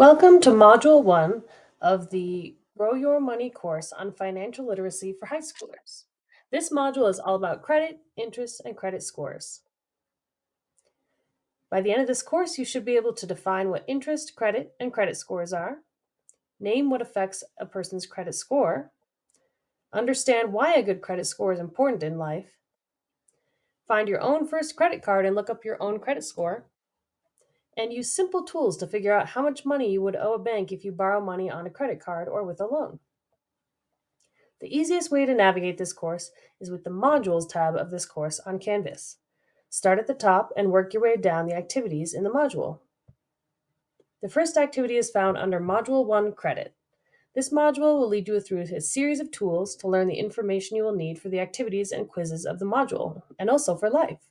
Welcome to Module 1 of the Grow Your Money course on financial literacy for high schoolers. This module is all about credit, interest, and credit scores. By the end of this course, you should be able to define what interest, credit, and credit scores are, name what affects a person's credit score, understand why a good credit score is important in life, find your own first credit card and look up your own credit score, and use simple tools to figure out how much money you would owe a bank if you borrow money on a credit card or with a loan. The easiest way to navigate this course is with the Modules tab of this course on Canvas. Start at the top and work your way down the activities in the module. The first activity is found under Module 1 Credit. This module will lead you through a series of tools to learn the information you will need for the activities and quizzes of the module, and also for life.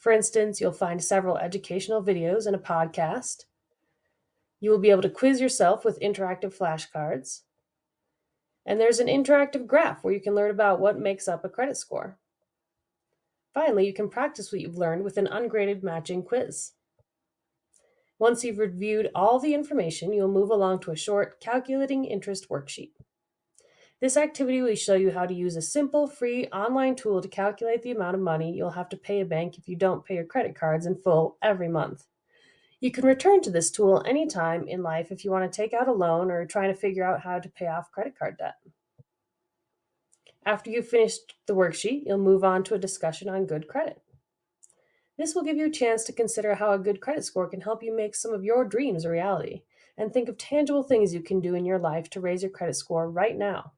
For instance, you'll find several educational videos and a podcast. You will be able to quiz yourself with interactive flashcards. And there's an interactive graph where you can learn about what makes up a credit score. Finally, you can practice what you've learned with an ungraded matching quiz. Once you've reviewed all the information, you'll move along to a short calculating interest worksheet. This activity will show you how to use a simple, free online tool to calculate the amount of money you'll have to pay a bank if you don't pay your credit cards in full every month. You can return to this tool anytime in life if you want to take out a loan or trying to figure out how to pay off credit card debt. After you've finished the worksheet, you'll move on to a discussion on good credit. This will give you a chance to consider how a good credit score can help you make some of your dreams a reality and think of tangible things you can do in your life to raise your credit score right now.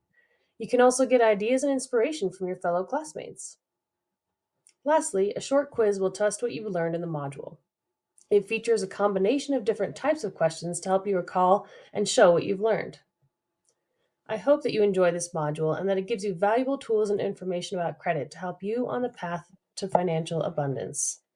You can also get ideas and inspiration from your fellow classmates. Lastly, a short quiz will test what you've learned in the module. It features a combination of different types of questions to help you recall and show what you've learned. I hope that you enjoy this module and that it gives you valuable tools and information about credit to help you on the path to financial abundance.